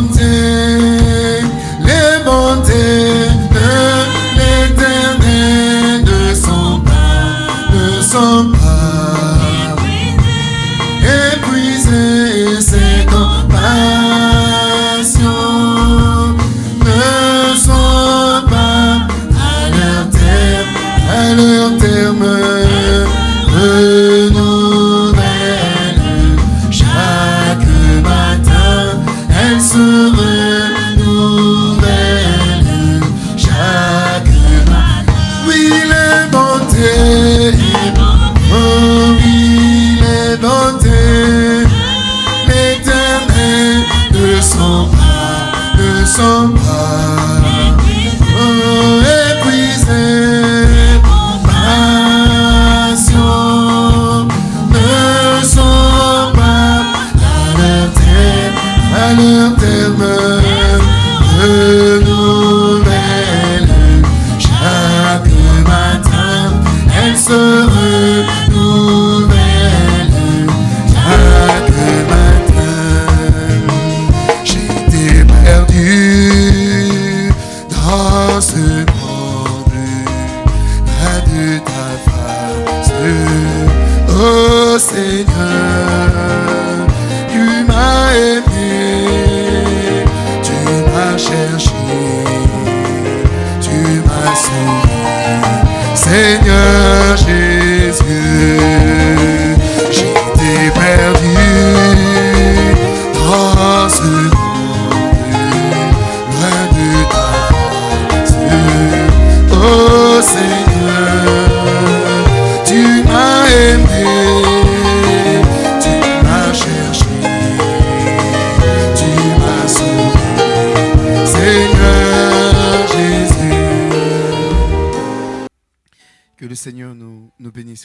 mountain.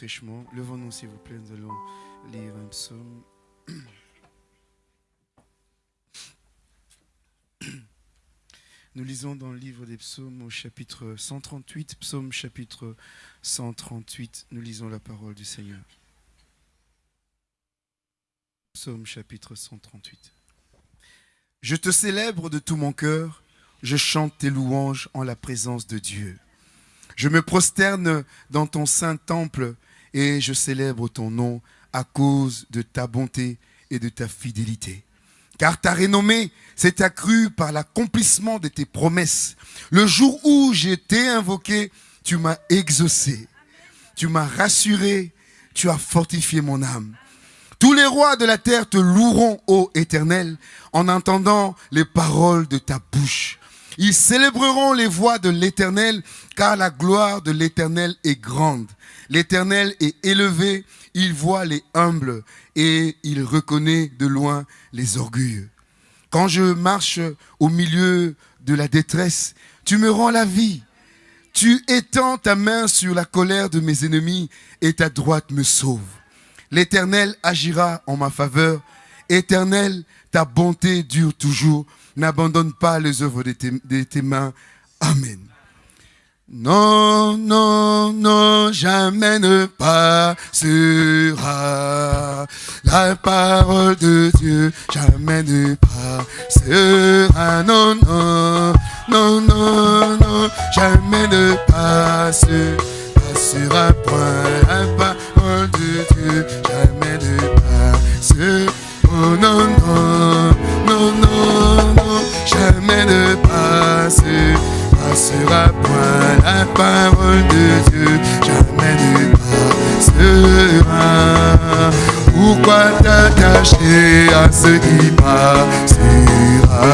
Richement. Levons-nous, s'il vous plaît, nous allons lire un psaume. Nous lisons dans le livre des psaumes au chapitre 138, psaume chapitre 138, nous lisons la parole du Seigneur. Psaume chapitre 138. Je te célèbre de tout mon cœur, je chante tes louanges en la présence de Dieu. Je me prosterne dans ton saint temple et je célèbre ton nom à cause de ta bonté et de ta fidélité. Car ta renommée s'est accrue par l'accomplissement de tes promesses. Le jour où j'étais invoqué, tu m'as exaucé. Tu m'as rassuré, tu as fortifié mon âme. Tous les rois de la terre te loueront, ô Éternel, en entendant les paroles de ta bouche. Ils célébreront les voix de l'Éternel, car la gloire de l'Éternel est grande. L'Éternel est élevé, il voit les humbles et il reconnaît de loin les orgueilleux. Quand je marche au milieu de la détresse, tu me rends la vie. Tu étends ta main sur la colère de mes ennemis et ta droite me sauve. L'Éternel agira en ma faveur. Éternel, ta bonté dure toujours. N'abandonne pas les œuvres de tes, mains. Amen. Non, non, non, jamais ne passera la parole de Dieu, jamais ne passera. Non, non, non, non, non, jamais ne passe, passera point la parole de Dieu, non, non, non, non, non, jamais ne passe passera point la parole de Dieu, jamais ne passera. Pourquoi t'attacher à ce qui passera?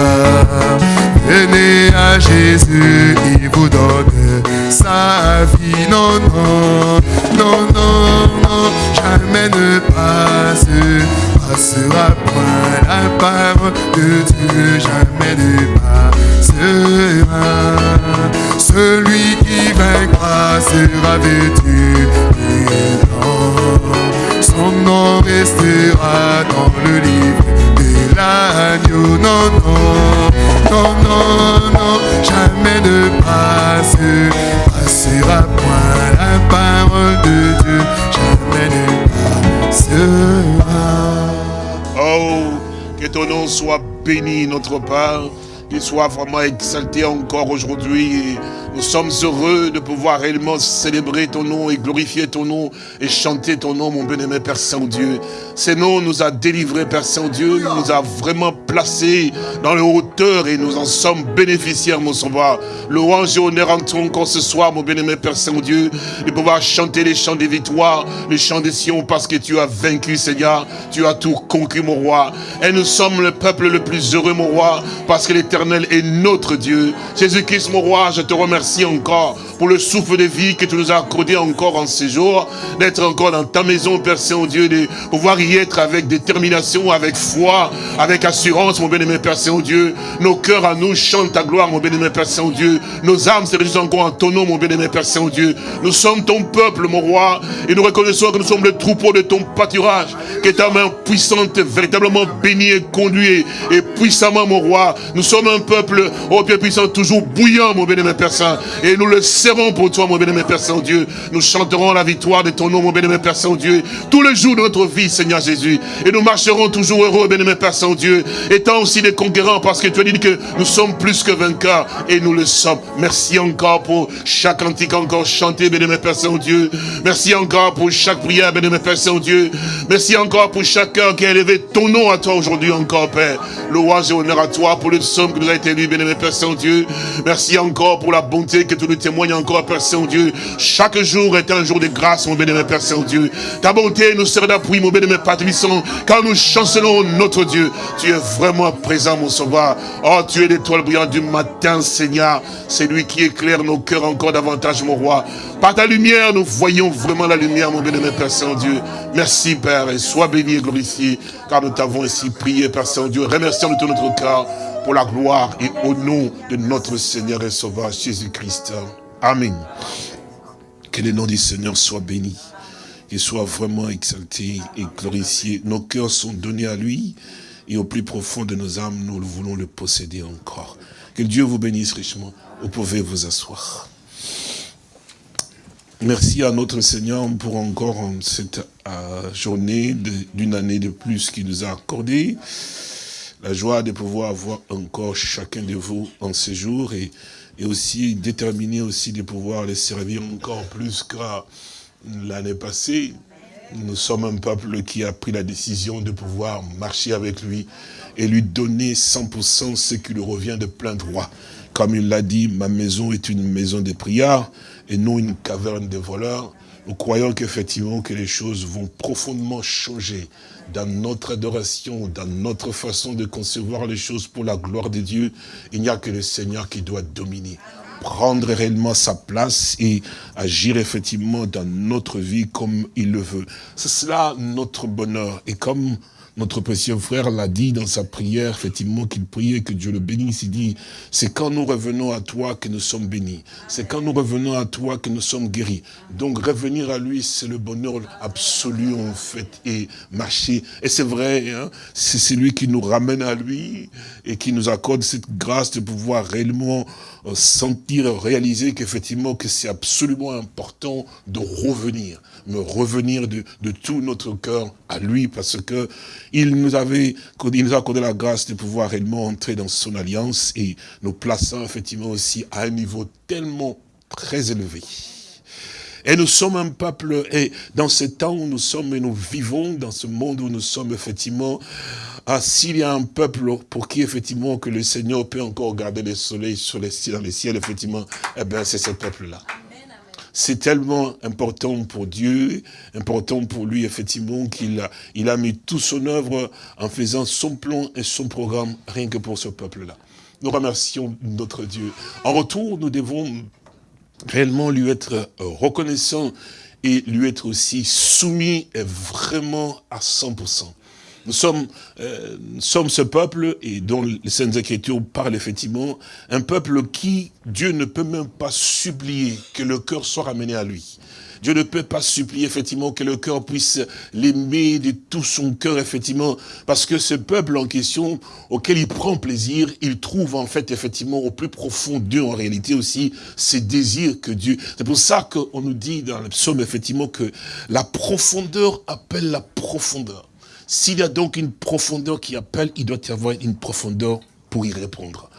Venez à Jésus, il vous donne sa vie. Non, non, non, non, non, jamais ne passe, passera point la parole de Dieu, jamais ne passera. Celui qui vaincra sera vêtu. Son nom restera dans le livre de l'agneau. Non, non, non, non, non, jamais ne passe, passera point la parole de Dieu, jamais ne passera. Que ton nom soit béni, notre Père. Qu'il soit vraiment exalté encore aujourd'hui. Nous sommes heureux de pouvoir réellement célébrer ton nom et glorifier ton nom et chanter ton nom, mon bien-aimé Père Saint-Dieu. Ce nom nous a délivrés, Père Saint-Dieu, nous a vraiment placés dans les hauteurs et nous en sommes bénéficiaires, mon sauveur. Louange et honneur en ton encore ce soir, mon bien-aimé Père Saint-Dieu, de pouvoir chanter les chants des victoires, les chants des Sion, parce que tu as vaincu, Seigneur. Tu as tout conquis, mon roi. Et nous sommes le peuple le plus heureux, mon roi, parce que l'éternel est notre Dieu. Jésus-Christ, mon roi, je te remercie encore pour le souffle de vie que tu nous as accordé encore en ces jours, d'être encore dans ta maison, Père Saint-Dieu, de pouvoir y être avec détermination, avec foi, avec assurance, mon bien-aimé Père Saint-Dieu. Nos cœurs à nous chantent ta gloire, mon bien-aimé Père Saint-Dieu. Nos âmes se réjouissent encore en ton nom, mon bien-aimé Père Saint-Dieu. Nous sommes ton peuple, mon roi, et nous reconnaissons que nous sommes le troupeau de ton pâturage, que ta main puissante, véritablement bénie et conduite, et puissamment, mon roi. Nous sommes un peuple, oh Dieu puissant, toujours bouillant, mon bien-aimé Père Saint, et nous le serons pour toi, mon bien-aimé Père Saint-Dieu. Nous chanterons la victoire de ton nom, mon bien-aimé Père Saint-Dieu, tous les jours de notre vie, Seigneur Jésus. Et nous marcherons toujours heureux, bien-aimé Père Saint-Dieu, étant aussi des conquérants, parce que tu as dit que nous sommes plus que vainqueurs, et nous le sommes. Merci encore pour chaque antique encore chanté, bien-aimé Père Saint-Dieu. Merci encore pour chaque prière, bien-aimé Père Saint-Dieu. Merci encore pour chaque cœur qui a élevé ton nom à toi aujourd'hui encore, Père. Louange et honneur à toi pour le somme nous a été lu, bien-aimé Père Saint-Dieu. Merci encore pour la bonté que tu nous témoignes encore, Père Saint-Dieu. Chaque jour est un jour de grâce, mon bien-aimé Père Saint-Dieu. Ta bonté nous sert d'appui, mon bien-aimé Père quand nous chancelons notre Dieu. Tu es vraiment présent, mon sauveur. Oh, tu es l'étoile brillante du matin, Seigneur. C'est lui qui éclaire nos cœurs encore davantage, mon roi. Par ta lumière, nous voyons vraiment la lumière, mon bien-aimé Père Saint-Dieu. Merci, Père, et sois béni et glorifié, car nous t'avons ainsi prié, Père Saint-Dieu. Remercions de tout notre cœur pour la gloire et au nom de notre Seigneur et Sauveur Jésus-Christ. Amen. Que le nom du Seigneur soit béni, qu'il soit vraiment exalté et glorifié. Nos cœurs sont donnés à lui et au plus profond de nos âmes, nous voulons le posséder encore. Que Dieu vous bénisse richement. Vous pouvez vous asseoir. Merci à notre Seigneur pour encore cette euh, journée d'une année de plus qu'il nous a accordé. La joie de pouvoir avoir encore chacun de vous en ce jour et, aussi déterminé aussi de pouvoir les servir encore plus qu'à l'année passée. Nous sommes un peuple qui a pris la décision de pouvoir marcher avec lui et lui donner 100% ce qui lui revient de plein droit. Comme il l'a dit, ma maison est une maison de prière et non une caverne de voleurs. Nous croyons qu'effectivement que les choses vont profondément changer dans notre adoration, dans notre façon de concevoir les choses pour la gloire de Dieu. Il n'y a que le Seigneur qui doit dominer prendre réellement sa place et agir effectivement dans notre vie comme il le veut. C'est cela notre bonheur. Et comme notre précieux frère l'a dit dans sa prière, effectivement, qu'il priait que Dieu le bénisse. Il dit, c'est quand nous revenons à toi que nous sommes bénis. C'est quand nous revenons à toi que nous sommes guéris. Donc, revenir à lui, c'est le bonheur absolu, en fait, et marcher. Et c'est vrai, hein, c'est lui qui nous ramène à lui et qui nous accorde cette grâce de pouvoir réellement euh, sentir, réaliser qu'effectivement, que c'est absolument important de revenir, me revenir de, de tout notre cœur à lui, parce que il nous avait, il nous a accordé la grâce de pouvoir réellement entrer dans son alliance et nous plaçant effectivement aussi à un niveau tellement très élevé. Et nous sommes un peuple, et dans ce temps où nous sommes et nous vivons, dans ce monde où nous sommes effectivement, ah, s'il y a un peuple pour qui effectivement que le Seigneur peut encore garder le soleil sur les, dans les ciels, effectivement, eh bien c'est ce peuple-là. C'est tellement important pour Dieu, important pour lui, effectivement, qu'il a, il a mis tout son œuvre en faisant son plan et son programme, rien que pour ce peuple-là. Nous remercions notre Dieu. En retour, nous devons réellement lui être reconnaissants et lui être aussi soumis et vraiment à 100%. Nous sommes, euh, nous sommes ce peuple, et dont les Saintes Écritures parlent effectivement, un peuple qui, Dieu ne peut même pas supplier que le cœur soit ramené à lui. Dieu ne peut pas supplier effectivement que le cœur puisse l'aimer de tout son cœur effectivement, parce que ce peuple en question auquel il prend plaisir, il trouve en fait effectivement au plus profond d'eux en réalité aussi ces désirs que Dieu. C'est pour ça qu'on nous dit dans le psaume effectivement que la profondeur appelle la profondeur. S'il y a donc une profondeur qui appelle, il doit y avoir une profondeur pour y répondre.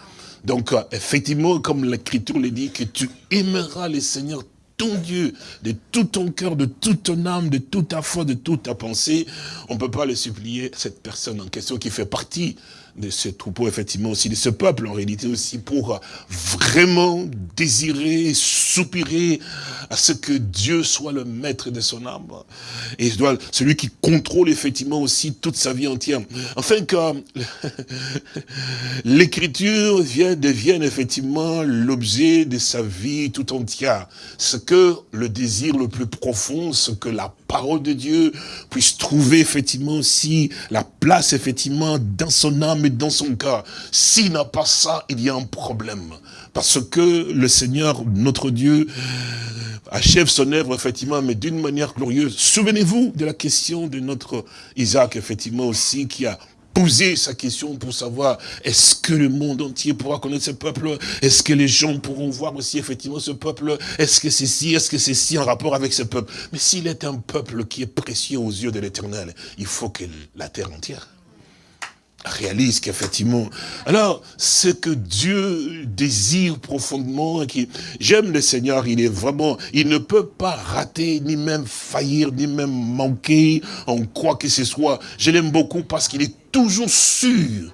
Donc, euh, effectivement, comme l'Écriture le dit, que tu aimeras le Seigneur ton Dieu, de tout ton cœur, de toute ton âme, de toute ta foi, de toute ta pensée, on ne peut pas le supplier, cette personne en question qui fait partie de ce troupeau, effectivement, aussi de ce peuple, en réalité aussi, pour vraiment désirer, soupirer à ce que Dieu soit le maître de son âme. Et celui qui contrôle effectivement aussi toute sa vie entière. Enfin que l'écriture devienne effectivement l'objet de sa vie tout entière. Ce que le désir le plus profond, ce que la parole de Dieu puisse trouver effectivement aussi la place effectivement dans son âme et dans son cœur. S'il n'a pas ça, il y a un problème. Parce que le Seigneur, notre Dieu, achève son œuvre, effectivement, mais d'une manière glorieuse. Souvenez-vous de la question de notre Isaac, effectivement, aussi, qui a poser sa question pour savoir est-ce que le monde entier pourra connaître ce peuple? Est-ce que les gens pourront voir aussi effectivement ce peuple? Est-ce que c'est si Est-ce que c'est si en rapport avec ce peuple? Mais s'il est un peuple qui est précieux aux yeux de l'éternel, il faut que la terre entière réalise qu'effectivement, alors, ce que Dieu désire profondément, qui j'aime le Seigneur, il est vraiment, il ne peut pas rater, ni même faillir, ni même manquer en quoi que ce soit. Je l'aime beaucoup parce qu'il est toujours sûr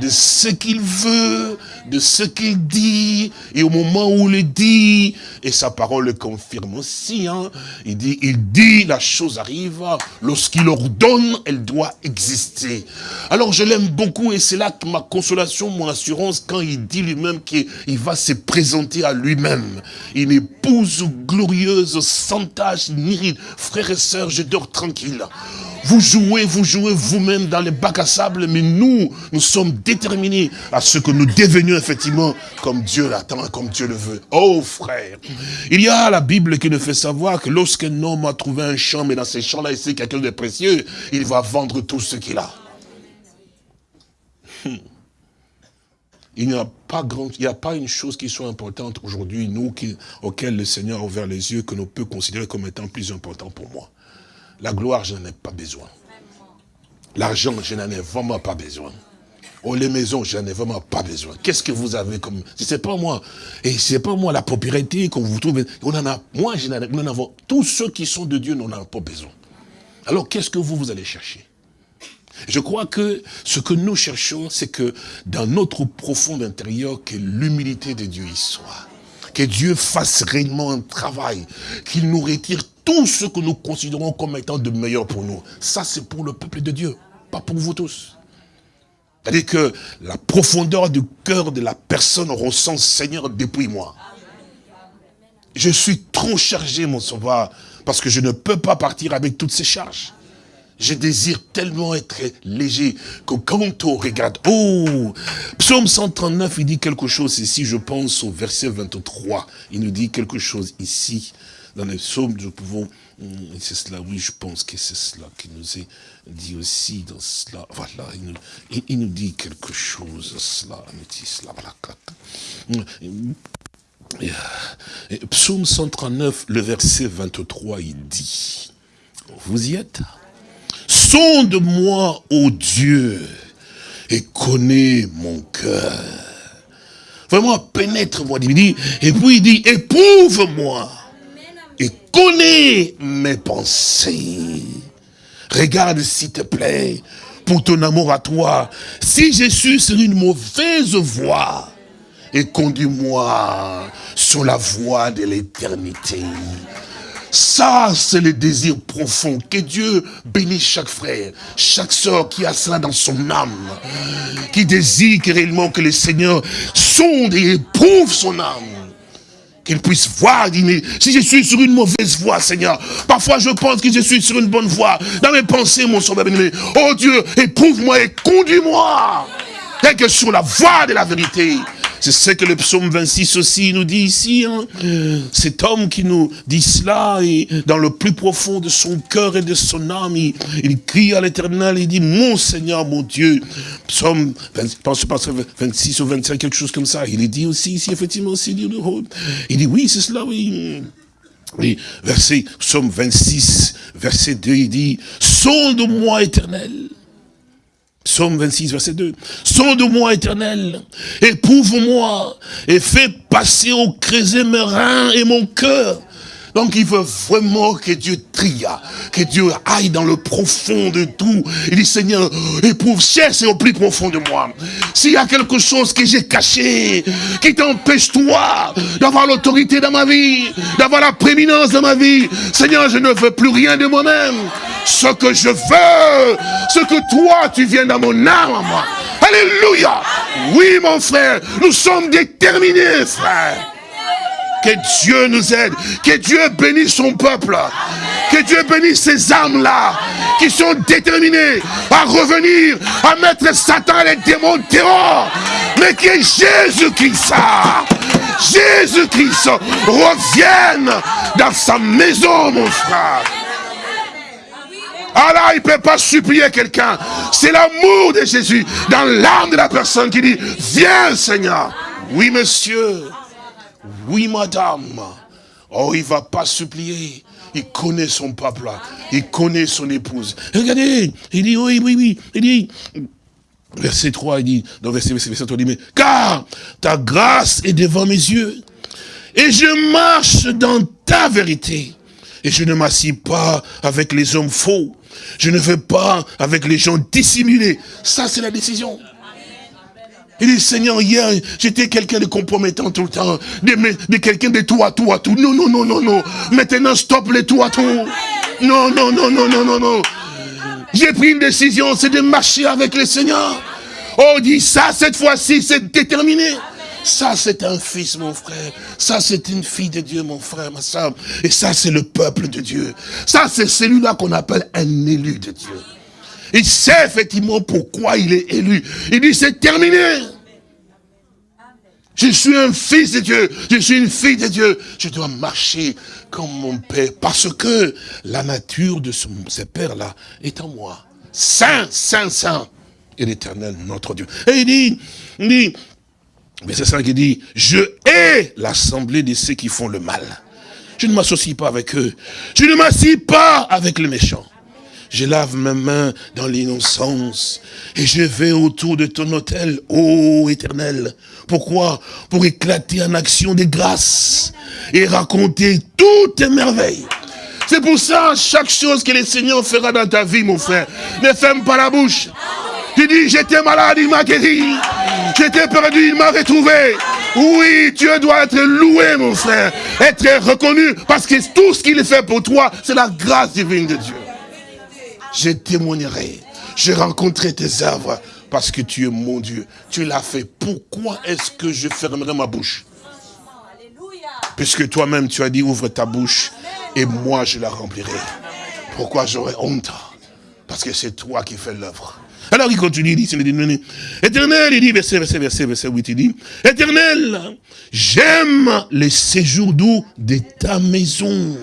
de ce qu'il veut, de ce qu'il dit, et au moment où il dit, et sa parole le confirme aussi, hein, il dit, il dit, la chose arrive, lorsqu'il ordonne, elle doit exister. Alors je l'aime beaucoup, et c'est là que ma consolation, mon assurance, quand il dit lui-même qu'il va se présenter à lui-même. Une épouse glorieuse, sans tache, ni ride. Frères et sœurs, je dors tranquille. Vous jouez, vous jouez vous-même dans les bacs à sable, mais nous, nous sommes déterminés à ce que nous devenions effectivement comme Dieu l'attend, comme Dieu le veut. Oh frère, il y a la Bible qui nous fait savoir que lorsqu'un homme a trouvé un champ, mais dans ces champs-là, il sait quelqu'un de précieux, il va vendre tout ce qu'il a. Hmm. Il n'y a pas grand, il n'y a pas une chose qui soit importante aujourd'hui, nous, qui, auquel le Seigneur a ouvert les yeux, que nous peut considérer comme étant plus important pour moi. La gloire, je n'en ai pas besoin. L'argent, je n'en ai vraiment pas besoin. Oh, les maisons, je n'en ai vraiment pas besoin. Qu'est-ce que vous avez comme... C'est pas moi. Et c'est pas moi la propriété qu'on vous trouve. On en a... Moi, je n'en ai... Nous avons... Tous ceux qui sont de Dieu n'en ont pas besoin. Alors, qu'est-ce que vous, vous allez chercher? Je crois que ce que nous cherchons, c'est que dans notre profond intérieur, que l'humilité de Dieu y soit. Que Dieu fasse réellement un travail, qu'il nous retire tout ce que nous considérons comme étant de meilleur pour nous. Ça, c'est pour le peuple de Dieu, pas pour vous tous. C'est-à-dire que la profondeur du cœur de la personne ressent, Seigneur, depuis moi. Je suis trop chargé, mon sauveur, parce que je ne peux pas partir avec toutes ces charges. Je désire tellement être léger que quand on regarde, oh, psaume 139, il dit quelque chose ici, je pense au verset 23, il nous dit quelque chose ici, dans les psaumes, nous pouvons, hum, c'est cela, oui, je pense que c'est cela qui nous est dit aussi dans cela. Voilà, il nous, dit quelque chose, cela, il dit cela, hum, Psaume 139, le verset 23, il dit, vous y êtes? Sonde-moi, ô Dieu, et connais mon cœur. Vraiment, pénètre-moi, il dit, et puis il dit, éprouve-moi et connais mes pensées. Regarde, s'il te plaît, pour ton amour à toi, si je suis sur une mauvaise voie, et conduis-moi sur la voie de l'éternité. Ça, c'est le désir profond. Que Dieu bénisse chaque frère, chaque soeur qui a cela dans son âme. Qui désire réellement que le Seigneur sonde et éprouve son âme qu'il puisse voir, mais si je suis sur une mauvaise voie, Seigneur, parfois je pense que je suis sur une bonne voie, dans mes pensées, mon sauveur bien oh Dieu, éprouve-moi et conduis-moi, tel que sur la voie de la vérité, c'est ce que le psaume 26 aussi nous dit ici. Hein. Cet homme qui nous dit cela, et dans le plus profond de son cœur et de son âme, il, crie à l'éternel, il dit, mon Seigneur, mon Dieu. Psaume 26 ou 25, quelque chose comme ça. Il dit aussi ici, effectivement, aussi, il dit, oui, c'est cela, oui. Oui, verset, psaume 26, verset 2, il dit, sonde-moi éternel. Psaume 26, verset 2. Sonde-moi éternel, éprouve-moi et fais passer au creuset mes reins et mon cœur donc il veut vraiment que Dieu trie, que Dieu aille dans le profond de tout. Il dit Seigneur, éprouve, cherche au plus profond de moi. S'il y a quelque chose que j'ai caché, qui t'empêche toi d'avoir l'autorité dans ma vie, d'avoir la prééminence dans ma vie, Seigneur, je ne veux plus rien de moi-même. Ce que je veux, ce que toi tu viens dans mon âme à. Alléluia. Oui mon frère, nous sommes déterminés frère. Que Dieu nous aide. Que Dieu bénisse son peuple. Que Dieu bénisse ces âmes-là qui sont déterminées à revenir, à mettre Satan et les démons dehors. Mais que Jésus-Christ, Jésus-Christ revienne dans sa maison, mon frère. Ah là, il ne peut pas supplier quelqu'un. C'est l'amour de Jésus dans l'âme de la personne qui dit, viens Seigneur. Oui, monsieur. Oui, madame. Oh, il va pas supplier. Il connaît son peuple. Il connaît son épouse. Regardez, il dit, oui, oui, oui. Il dit, verset 3, il dit, dans verset, verset, verset 3, il dit, mais, car ta grâce est devant mes yeux. Et je marche dans ta vérité. Et je ne m'assis pas avec les hommes faux. Je ne vais pas avec les gens dissimulés. Ça, c'est la décision. Il dit, Seigneur, hier, j'étais quelqu'un de compromettant tout le temps, de, quelqu'un de tout à tout à tout. Non, non, non, non, non. Maintenant, stop les tout à tout. Non, non, non, non, non, non, non. J'ai pris une décision, c'est de marcher avec le Seigneur. Oh, dit ça, cette fois-ci, c'est déterminé. Ça, c'est un fils, mon frère. Ça, c'est une fille de Dieu, mon frère, ma soeur. Et ça, c'est le peuple de Dieu. Ça, c'est celui-là qu'on appelle un élu de Dieu. Il sait effectivement pourquoi il est élu. Il dit, c'est terminé. Je suis un fils de Dieu, je suis une fille de Dieu. Je dois marcher comme mon Père, parce que la nature de ce, Père-là est en moi. Saint, Saint, Saint, et l'éternel, notre Dieu. Et il dit, il dit, mais c'est ça qu'il dit, je hais l'assemblée de ceux qui font le mal. Je ne m'associe pas avec eux. Je ne m'assis pas avec les méchants. Je lave mes mains dans l'innocence et je vais autour de ton hôtel, ô éternel. Pourquoi? Pour éclater en action de grâce et raconter toutes tes merveilles. C'est pour ça, chaque chose que le Seigneur fera dans ta vie, mon frère, ne ferme pas la bouche. Tu dis, j'étais malade, il m'a guéri. J'étais perdu, il m'a retrouvé. Oui, Dieu doit être loué, mon frère. Être reconnu, parce que tout ce qu'il fait pour toi, c'est la grâce divine de Dieu je témoignerai. Je rencontrerai tes œuvres parce que tu es mon Dieu. Tu l'as fait. Pourquoi est-ce que je fermerai ma bouche? Puisque toi-même tu as dit ouvre ta bouche et moi je la remplirai. Pourquoi j'aurais honte? Parce que c'est toi qui fais l'œuvre. Alors il continue, il dit, éternel, il dit, verset, verset, verset, verset 8, il dit, éternel, j'aime les séjours doux de ta maison.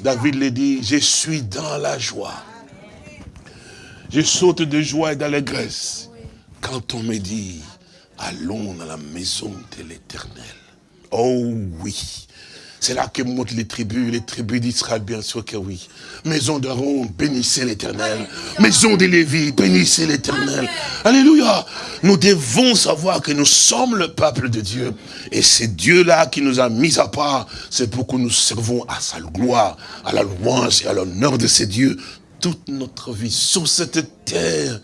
David le dit, je suis dans la joie. Je saute de joie et d'allégresse quand on me dit, allons dans la maison de l'éternel. Oh oui, c'est là que montent les tribus, les tribus d'Israël, bien sûr que oui. Maison d'Aaron, bénissez l'éternel. Maison de Lévi, bénissez l'éternel. Alléluia. Nous devons savoir que nous sommes le peuple de Dieu. Et c'est Dieu-là qui nous a mis à part. C'est pour que nous servons à sa gloire, à la louange et à l'honneur de ces dieux toute notre vie. Sur cette terre,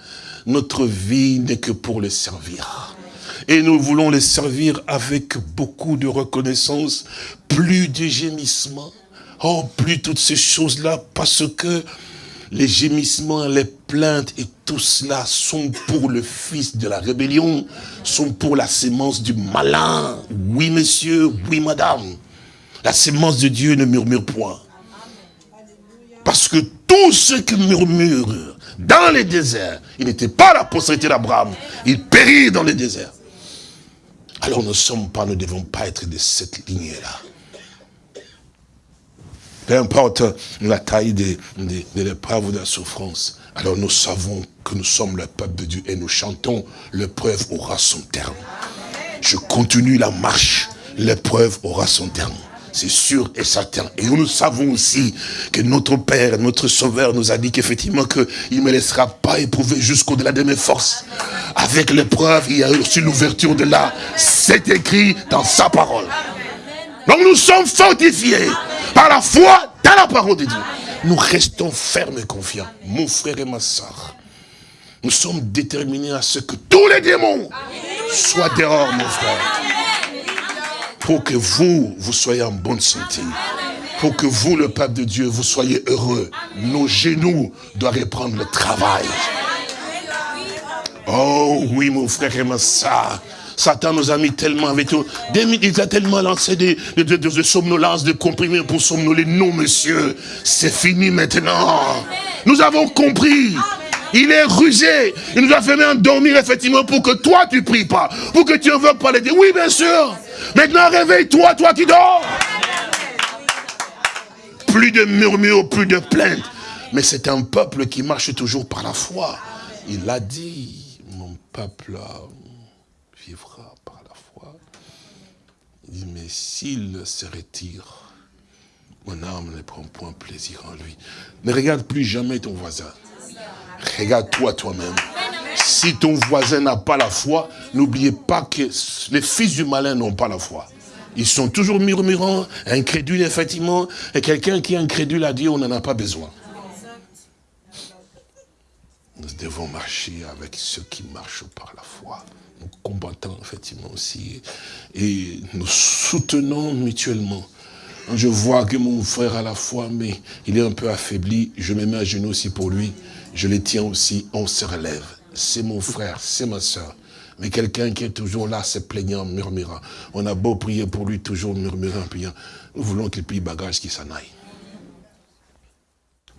notre vie n'est que pour le servir et nous voulons les servir avec beaucoup de reconnaissance, plus de gémissements, oh, plus toutes ces choses-là, parce que les gémissements, les plaintes et tout cela sont pour le fils de la rébellion, sont pour la sémence du malin. Oui, monsieur, oui, madame. La sémence de Dieu ne murmure point. Parce que tous ceux qui murmurent dans les déserts, il n'était pas la postérité d'Abraham, il périt dans les déserts. Alors nous ne sommes pas, nous ne devons pas être de cette lignée-là. Peu importe la taille de, de, l'épreuve ou de la souffrance, alors nous savons que nous sommes le peuple de Dieu et nous chantons, l'épreuve aura son terme. Je continue la marche, l'épreuve aura son terme. C'est sûr et certain. Et nous savons aussi que notre Père, notre Sauveur nous a dit qu'effectivement qu'il ne me laissera pas éprouver jusqu'au-delà de mes forces. Avec l'épreuve, il y a aussi l'ouverture de là. C'est écrit dans sa parole. Donc nous sommes fortifiés par la foi dans la parole de Dieu. Nous restons fermes et confiants. Mon frère et ma soeur, nous sommes déterminés à ce que tous les démons soient dehors, mon frère pour que vous, vous soyez en bonne santé. Pour que vous, le peuple de Dieu, vous soyez heureux. Nos genoux doivent reprendre le travail. Oh oui, mon frère et ma soeur. Satan nous a mis tellement avec tout. Il a tellement lancé des, des, des, des somnolences, des comprimés pour somnoler. Non, monsieur, c'est fini maintenant. Nous avons compris. Il est rusé. Il nous a fait même dormir, effectivement, pour que toi, tu pries pas. Pour que tu ne veux pas les dire. Oui, bien sûr. Maintenant, réveille-toi, toi qui dors. Plus de murmures, plus de plaintes. Mais c'est un peuple qui marche toujours par la foi. Il a dit, mon peuple vivra par la foi. Il dit, mais s'il se retire, mon âme ne prend point plaisir en lui. Ne regarde plus jamais ton voisin. Regarde-toi toi-même. Si ton voisin n'a pas la foi, n'oubliez pas que les fils du malin n'ont pas la foi. Ils sont toujours murmurants, incrédules, effectivement. Et quelqu'un qui est incrédule a dit, on n'en a pas besoin. Nous devons marcher avec ceux qui marchent par la foi. Nous combattons, effectivement, aussi. Et nous soutenons mutuellement. Je vois que mon frère a la foi, mais il est un peu affaibli. Je me mets à genoux aussi pour lui je les tiens aussi, on se relève. C'est mon frère, c'est ma soeur. Mais quelqu'un qui est toujours là, se plaignant, murmurant. On a beau prier pour lui, toujours murmurant, priant. Nous voulons qu'il plie bagage, qu'il s'en aille.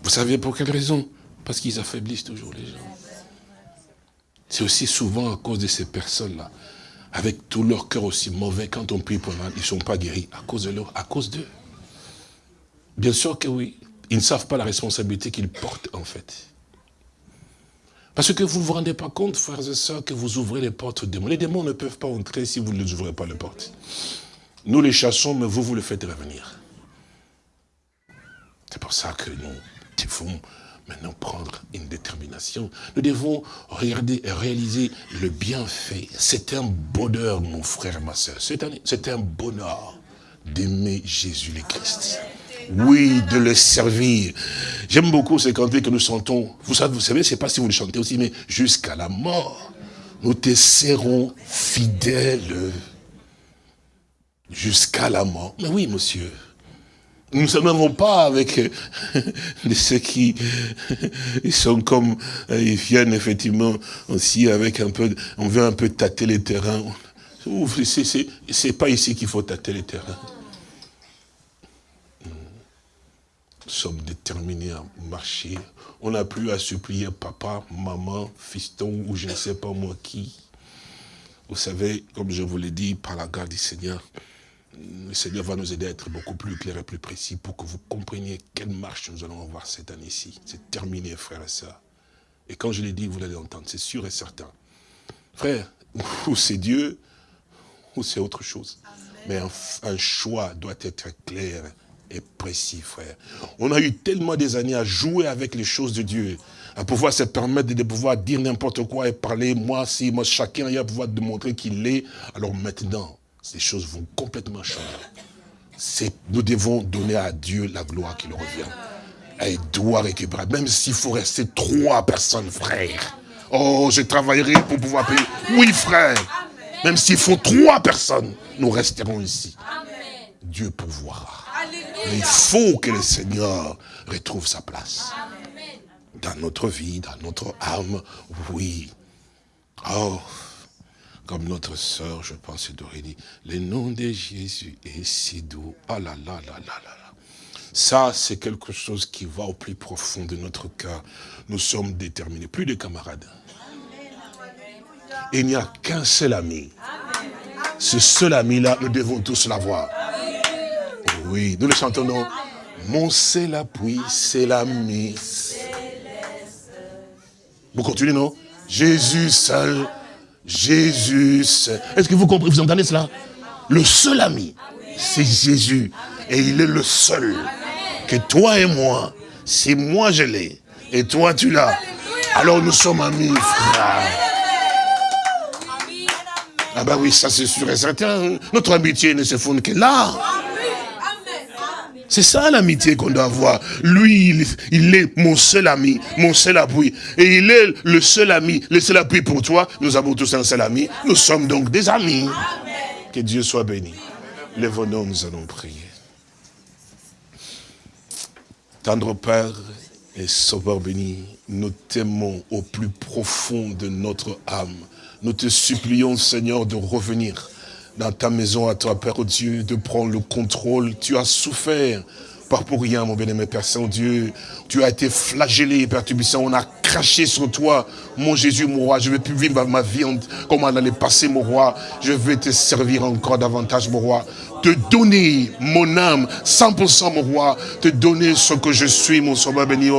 Vous savez pour quelle raison? Parce qu'ils affaiblissent toujours les gens. C'est aussi souvent à cause de ces personnes-là, avec tout leur cœur aussi mauvais, quand on prie pour eux, ils ne sont pas guéris, à cause de leur, à cause d'eux. Bien sûr que oui, ils ne savent pas la responsabilité qu'ils portent en fait. Parce que vous ne vous rendez pas compte, frères et sœurs, que vous ouvrez les portes aux démons. Les démons ne peuvent pas entrer si vous ne les ouvrez pas les portes. Nous les chassons, mais vous, vous le faites revenir. C'est pour ça que nous devons maintenant prendre une détermination. Nous devons regarder et réaliser le bienfait. C'est un bonheur, mon frère et ma soeur. C'est un, un bonheur d'aimer Jésus le Christ. Oui, de le servir. J'aime beaucoup ces cantiques que nous chantons. Vous savez, vous savez, je ne sais pas si vous le chantez aussi, mais jusqu'à la mort, nous te serons fidèles. Jusqu'à la mort. Mais oui, monsieur. Nous ne sommes pas avec ceux qui ils sont comme, euh, ils viennent effectivement aussi avec un peu, on veut un peu tâter les terrains. C'est pas ici qu'il faut tâter les terrains. Nous sommes déterminés à marcher. On n'a plus à supplier papa, maman, fiston ou je ne sais pas moi qui. Vous savez, comme je vous l'ai dit, par la garde du Seigneur, le Seigneur va nous aider à être beaucoup plus clair et plus précis pour que vous compreniez quelle marche nous allons avoir cette année-ci. C'est terminé, frères et sœurs. Et quand je l'ai dit, vous l'allez entendre, c'est sûr et certain. Frère, ou c'est Dieu, ou c'est autre chose. Mais un, un choix doit être clair et précis, frère. On a eu tellement des années à jouer avec les choses de Dieu, à pouvoir se permettre de pouvoir dire n'importe quoi et parler, moi, si, moi, chacun, a pouvoir démontrer qu'il est. Alors maintenant, ces choses vont complètement changer. Nous devons donner à Dieu la gloire qui lui revient. Il doit récupérer, même s'il faut rester trois personnes, frère. Oh, je travaillerai pour pouvoir payer. Oui, frère. Même s'il faut trois personnes, nous resterons ici. Dieu pourvoira. Il faut que le Seigneur retrouve sa place. Dans notre vie, dans notre âme, oui. Oh, comme notre sœur, je pense, Dorélie, le nom de Jésus est si doux. Ah là là là là là. Ça, c'est quelque chose qui va au plus profond de notre cœur. Nous sommes déterminés, plus de camarades. Il n'y a qu'un seul ami. Ce seul ami-là, nous devons tous l'avoir. Oui, nous le chantons. Mon c'est l'appui, c'est l'ami. Vous continuez, non? Jésus seul, Jésus seul. Est-ce que vous comprenez, vous entendez cela? Le seul ami, c'est Jésus. Et il est le seul. Que toi et moi, si moi je l'ai, et toi tu l'as, alors nous sommes amis, frères. Ah ben oui, ça c'est sûr et certain. Notre amitié ne se fonde que là. C'est ça l'amitié qu'on doit avoir. Lui, il, est mon seul ami, mon seul appui. Et il est le seul ami, le seul appui pour toi. Nous avons tous un seul ami. Nous sommes donc des amis. Que Dieu soit béni. Lève-nous, nous allons prier. Tendre Père et Sauveur béni, nous t'aimons au plus profond de notre âme. Nous te supplions, Seigneur, de revenir dans ta maison à toi, Père Dieu, de prendre le contrôle. Tu as souffert, pas pour rien, mon bien-aimé Père Saint-Dieu. Tu as été flagellé, Père Tubissant. On a craché sur toi, mon Jésus, mon roi. Je ne vais plus vivre ma vie comme on allait passer, mon roi. Je vais te servir encore davantage, mon roi. Te donner mon âme, 100% mon roi. Te donner ce que je suis, mon sauveur béni.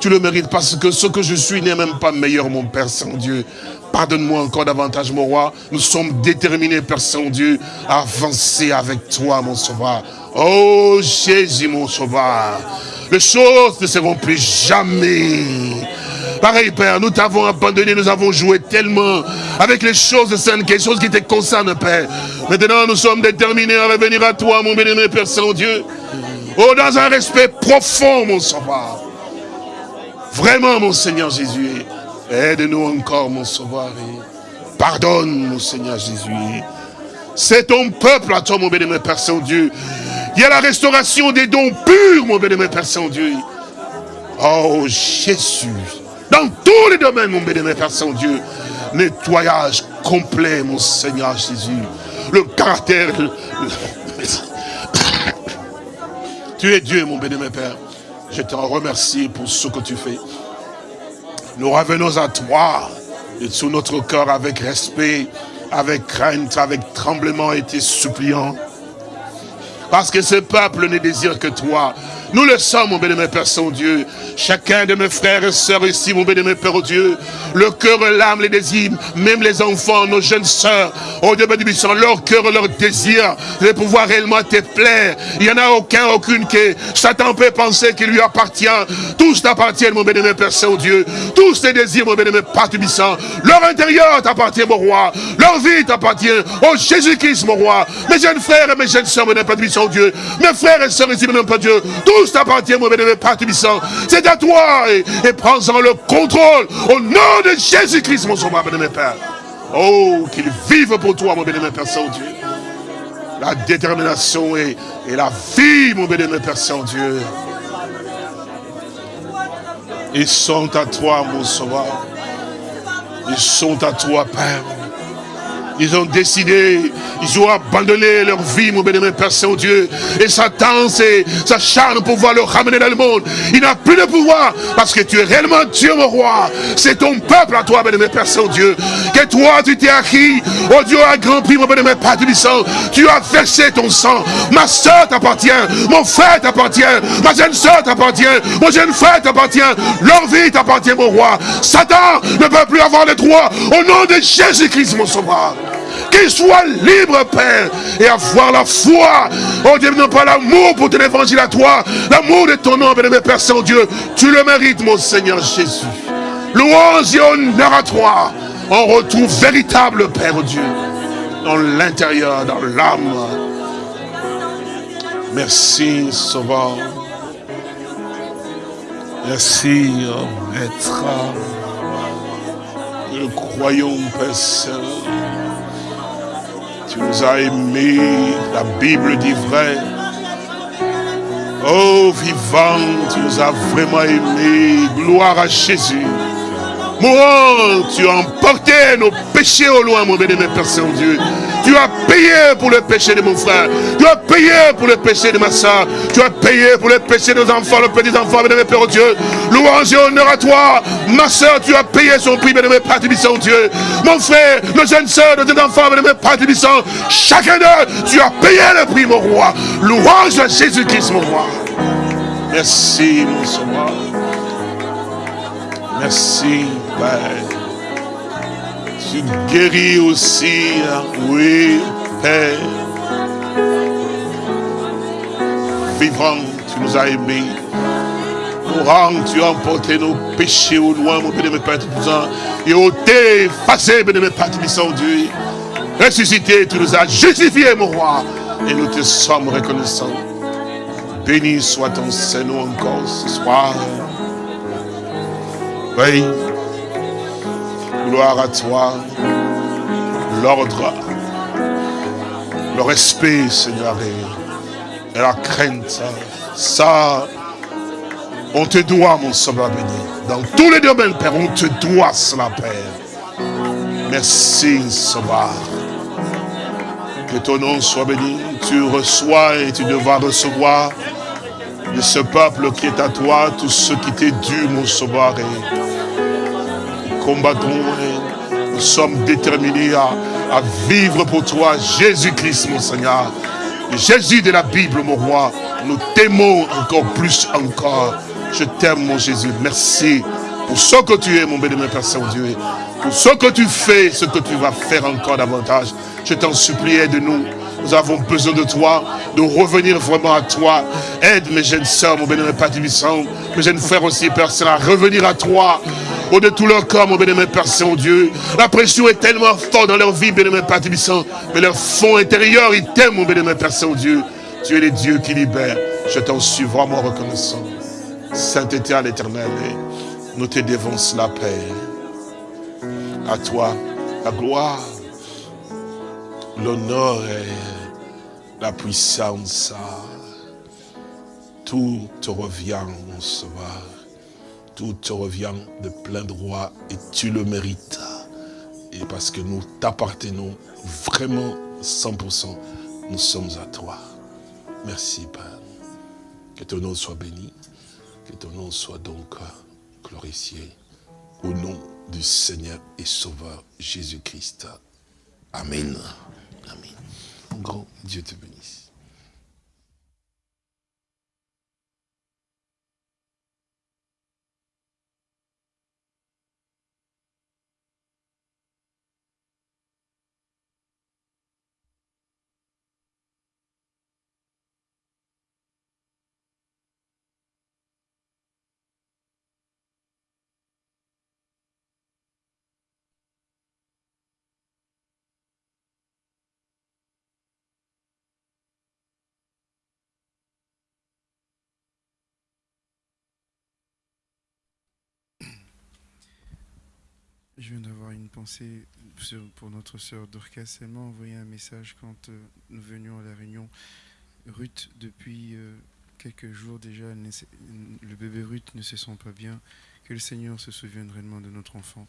Tu le mérites parce que ce que je suis n'est même pas meilleur, mon Père Saint-Dieu. Pardonne-moi encore davantage, mon roi. Nous sommes déterminés, Père Saint-Dieu, à avancer avec toi, mon sauveur. Oh, Jésus, mon sauveur. Les choses ne seront plus jamais. Pareil, Père, nous t'avons abandonné, nous avons joué tellement avec les choses saines, quelque chose qui te concerne, Père. Maintenant, nous sommes déterminés à revenir à toi, mon béni, Père Saint-Dieu. Oh, dans un respect profond, mon sauveur. Vraiment, mon Seigneur Jésus. Aide-nous encore, mon sauveur. Pardonne, mon Seigneur Jésus. C'est ton peuple à toi, mon bénémoine Père Saint-Dieu. Il y a la restauration des dons purs, mon bénémoine Père Saint-Dieu. Oh, Jésus. Dans tous les domaines, mon bénémoine Père Saint-Dieu. Nettoyage complet, mon Seigneur Jésus. Le caractère... tu es Dieu, mon bénémoine Père. Je te remercie pour ce que tu fais. Nous revenons à toi, et sous notre cœur avec respect, avec crainte, avec tremblement et tes suppliants. Parce que ce peuple ne désire que toi. Nous le sommes, mon bénémoine Père Saint-Dieu. Chacun de mes frères et sœurs ici, mon bénémoine Père Dieu. Le cœur, l'âme, les désirs, même les enfants, nos jeunes sœurs. Oh Dieu bénémoine, leur cœur, leur désir, de pouvoir réellement te plaire. Il n'y en a aucun, aucune qui, Satan peut penser qu'il lui appartient. Tous t'appartiennent, mon bénémoine Père Saint-Dieu. Tous tes désirs, mon bénémoine Père Tubissant. Leur intérieur t'appartient, mon roi. Leur vie t'appartient. Oh Jésus-Christ, mon roi. Mes jeunes frères et mes jeunes sœurs, mon Père Tubissant, Dieu. Mes frères et sœurs ici, mon Père Dieu. T'appartient, mon bénémoine Père Tubissant. C'est à toi et, prends-en le contrôle au nom de Jésus-Christ, mon sauveur, bénémoine Père. Oh, qu'il vive pour toi, mon bénémoine Père Saint-Dieu. La détermination et, et la vie, mon bénémoine Père Saint-Dieu. Ils sont à toi, mon sauveur. Ils sont à toi, Père. Ils ont décidé, ils ont abandonné leur vie, mon bénémoine Père Saint-Dieu. Et Satan sa charme pour pouvoir le ramener dans le monde. Il n'a plus de pouvoir parce que tu es réellement Dieu, mon roi. C'est ton peuple à toi, bénémoine Père Saint-Dieu. Que toi, tu t'es acquis. Oh Dieu, à grand prix, mon bénémoine Père sang. Tu as versé ton sang. Ma soeur t'appartient. Mon frère t'appartient. Ma jeune soeur t'appartient. Mon jeune frère t'appartient. Leur vie t'appartient, mon roi. Satan ne peut plus avoir le droit. Au nom de Jésus-Christ, mon sauveur. Qu'il soit libre, Père, et avoir la foi. Oh Dieu, non pas l'amour pour ton évangile à toi, l'amour de ton nom, bénémoine Père Saint-Dieu. Tu le mérites, mon Seigneur Jésus. Louange et honneur à toi. On retrouve véritable, Père Dieu, dans l'intérieur, dans l'âme. Merci, Sauveur. Merci, oh, Maître. Nous croyons, Père Saint. Tu nous as aimés, la Bible dit vrai. Oh, vivant, tu nous as vraiment aimés. Gloire à Jésus. Mourant, tu as emporté nos péchés au loin, mon béni, Père Saint-Dieu. Tu as payé pour le péché de mon frère. Tu as payé pour le péché de ma soeur. Tu as payé pour le péché de nos enfants, nos petits-enfants, bénémoine Père Dieu. Louange et honneur à toi. Ma soeur, tu as payé son prix, bénémoine Père Tibissant, Dieu. Mon frère, nos jeunes soeurs, nos jeunes enfants, bénémoine Père Tibissant. Chacun d'eux, tu as payé le prix, mon roi. Louange à Jésus-Christ, mon roi. Merci, mon sauveur. Merci, Père. Tu guéris aussi, oui, Père. vivant, tu nous as aimés. Courant, tu as emporté nos péchés au loin, mon béni, Père Tout-Puissant. Et ôté, effacé, béni, Père Tout-Puissant, Dieu. Ressuscité, tu nous as justifiés, mon roi. Et nous te sommes reconnaissants. Béni soit ton Seigneur encore ce soir. Oui. Gloire à toi. L'ordre, le respect, Seigneur, et la crainte. Ça, on te doit, mon sauveur béni. Dans tous les domaines, Père, on te doit cela, Père. Merci, Sauveur. Que ton nom soit béni. Tu reçois et tu devras recevoir de ce peuple qui est à toi, tout ce qui t'est dû, mon sauveur. Combattons nous sommes déterminés à, à vivre pour toi, Jésus-Christ, mon Seigneur. Jésus de la Bible, mon roi, nous t'aimons encore plus encore. Je t'aime, mon Jésus. Merci pour ce que tu es, mon bénémoine Père Saint-Dieu. Pour ce que tu fais, ce que tu vas faire encore davantage. Je t'en supplie, aide-nous. Nous avons besoin de toi, de revenir vraiment à toi. Aide mes jeunes sœurs, mon bénémoine Père mes jeunes frères aussi, Père Saint, à revenir à toi. Au de tout leur corps, mon bénémoine Père Saint-Dieu. La pression est tellement forte dans leur vie, bénémoine Père Tibissant, mais leur fond intérieur, ils t'aiment, mon bénémoine Père Saint-Dieu. Tu es le Dieu qui libère. Je t'en suis vraiment reconnaissant. Sainteté à l'éternel, nous te devons la paix. À toi, la gloire, l'honneur et la puissance. Tout te revient, mon sauveur. Tout te revient de plein droit et tu le mérites. Et parce que nous t'appartenons vraiment 100%, nous sommes à toi. Merci, Père. Que ton nom soit béni. Que ton nom soit donc glorifié. Au nom du Seigneur et Sauveur Jésus-Christ. Amen. Amen. Grand Dieu te bénisse. Je viens d'avoir une pensée pour notre sœur Dorcas. Elle m'a envoyé un message quand euh, nous venions à la réunion. Ruth, depuis euh, quelques jours déjà, le bébé Ruth ne se sent pas bien. Que le Seigneur se souvienne réellement de notre enfant.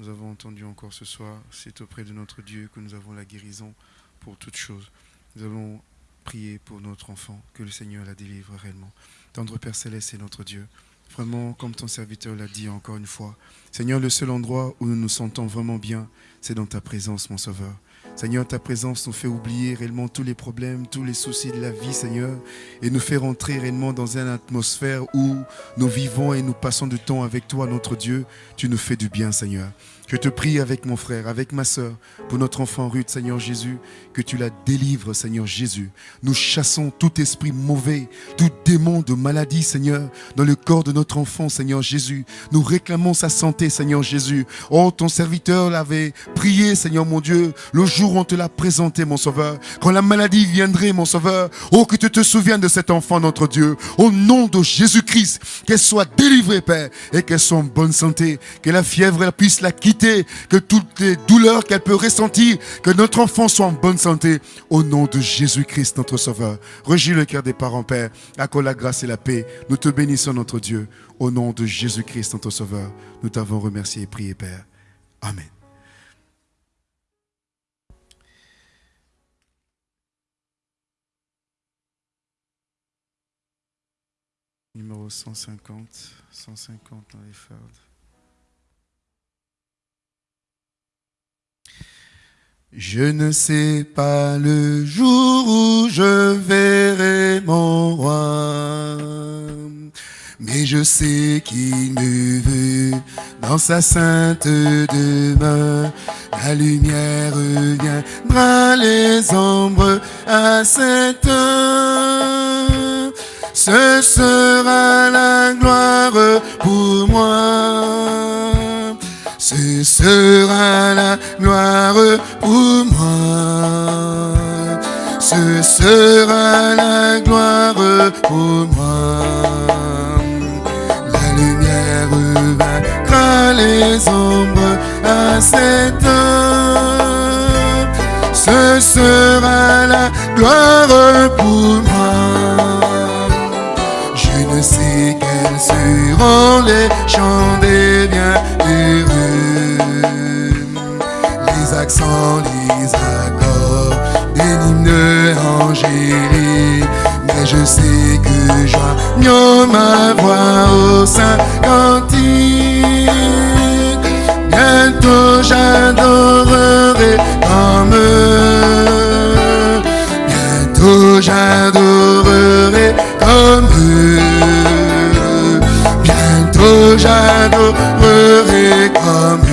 Nous avons entendu encore ce soir, c'est auprès de notre Dieu que nous avons la guérison pour toutes choses. Nous allons prier pour notre enfant, que le Seigneur la délivre réellement. Tendre Père Céleste est notre Dieu. Vraiment, comme ton serviteur l'a dit encore une fois, Seigneur, le seul endroit où nous nous sentons vraiment bien, c'est dans ta présence, mon Sauveur. Seigneur, ta présence nous fait oublier réellement tous les problèmes, tous les soucis de la vie, Seigneur, et nous fait rentrer réellement dans une atmosphère où nous vivons et nous passons du temps avec toi, notre Dieu. Tu nous fais du bien, Seigneur. Je te prie avec mon frère, avec ma soeur, pour notre enfant Ruth, Seigneur Jésus, que tu la délivres, Seigneur Jésus. Nous chassons tout esprit mauvais, tout démon de maladie, Seigneur, dans le corps de notre enfant, Seigneur Jésus. Nous réclamons sa santé, Seigneur Jésus. Oh, ton serviteur l'avait prié, Seigneur mon Dieu, le jour on te l'a présenté, mon Sauveur. Quand la maladie viendrait, mon Sauveur, oh, que tu te souviennes de cet enfant, notre Dieu. Au nom de Jésus-Christ, qu'elle soit délivrée, Père, et qu'elle soit en bonne santé. Que la fièvre elle puisse la quitter, que toutes les douleurs qu'elle peut ressentir, que notre enfant soit en bonne santé. Au nom de Jésus-Christ, notre Sauveur. Régis le cœur des parents, Père. Accorde la grâce et la paix. Nous te bénissons, notre Dieu. Au nom de Jésus-Christ, notre Sauveur. Nous t'avons remercié et prié, Père. Amen. Numéro 150, 150 dans les fardes. Je ne sais pas le jour où je verrai mon roi, mais je sais qu'il me veut dans sa sainte demeure. La lumière viendra les ombres à cette heure. Ce sera la gloire pour moi. Ce sera la gloire pour moi. Ce sera la gloire pour moi. La lumière vaincra les ombres à cette heure. Ce sera la gloire pour moi. Les chants des bienheureux. Les accents, les accords des hymnes angéliques. Mais je sais que joignant ma voix au saint cantique. Bientôt j'adorerai comme eux. Bientôt j'adorerai comme eux. J'adorerai comme